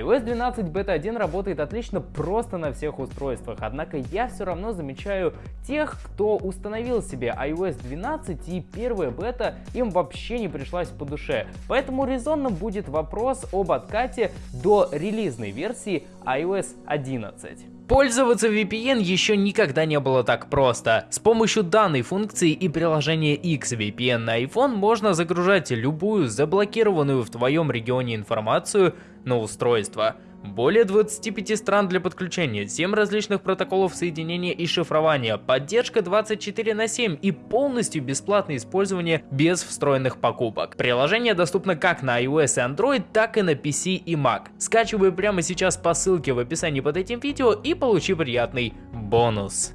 iOS 12 Beta 1 работает отлично просто на всех устройствах, однако я все равно замечаю тех, кто установил себе iOS 12 и первая бета им вообще не пришлась по душе. Поэтому резонно будет вопрос об откате до релизной версии iOS 11. Пользоваться VPN еще никогда не было так просто. С помощью данной функции и приложения XVPN на iPhone можно загружать любую заблокированную в твоем регионе информацию на устройство. Более 25 стран для подключения, 7 различных протоколов соединения и шифрования, поддержка 24 на 7 и полностью бесплатное использование без встроенных покупок. Приложение доступно как на iOS и Android, так и на PC и Mac. Скачивай прямо сейчас по ссылке в описании под этим видео и получи приятный бонус.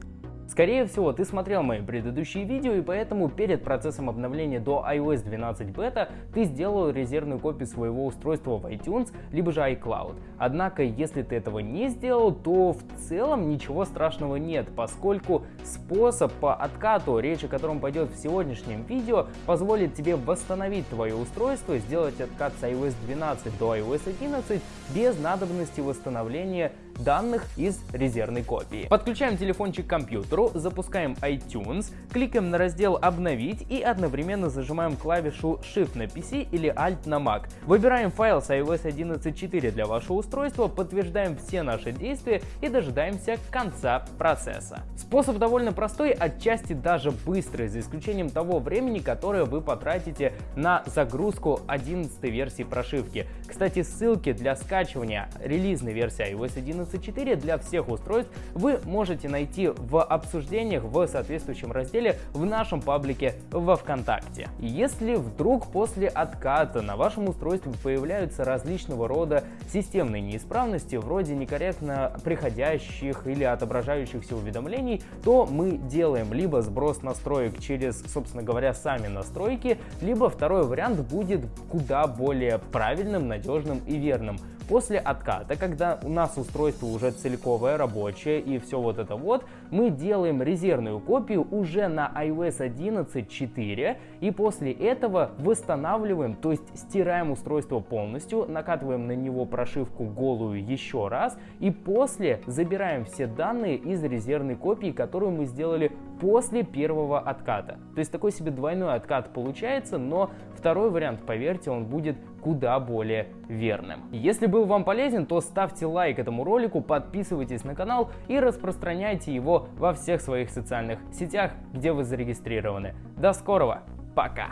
Скорее всего, ты смотрел мои предыдущие видео, и поэтому перед процессом обновления до iOS 12 бета ты сделал резервную копию своего устройства в iTunes, либо же iCloud. Однако, если ты этого не сделал, то в целом ничего страшного нет, поскольку способ по откату, речь о котором пойдет в сегодняшнем видео, позволит тебе восстановить твое устройство, сделать откат с iOS 12 до iOS 11 без надобности восстановления данных из резервной копии. Подключаем телефончик к компьютеру, запускаем iTunes, кликаем на раздел «Обновить» и одновременно зажимаем клавишу Shift на PC или Alt на Mac. Выбираем файл с iOS 11.4 для вашего устройства, подтверждаем все наши действия и дожидаемся конца процесса. Способ довольно простой, отчасти даже быстрый, за исключением того времени, которое вы потратите на загрузку 11 версии прошивки. Кстати, ссылки для скачивания релизной версии iOS 11.4 для всех устройств вы можете найти в обсуждениях в соответствующем разделе в нашем паблике во ВКонтакте. Если вдруг после отката на вашем устройстве появляются различного рода системные неисправности, вроде некорректно приходящих или отображающихся уведомлений, то мы делаем либо сброс настроек через, собственно говоря, сами настройки, либо второй вариант будет куда более правильным, надежным и верным. После отката, когда у нас устройство уже целиковое, рабочее и все вот это вот, мы делаем резервную копию уже на iOS 11.4 и после этого восстанавливаем, то есть стираем устройство полностью, накатываем на него прошивку голую еще раз и после забираем все данные из резервной копии, которую мы сделали после первого отката. То есть такой себе двойной откат получается, но второй вариант, поверьте, он будет куда более верным. Если был вам полезен, то ставьте лайк этому ролику, подписывайтесь на канал и распространяйте его во всех своих социальных сетях, где вы зарегистрированы. До скорого, пока!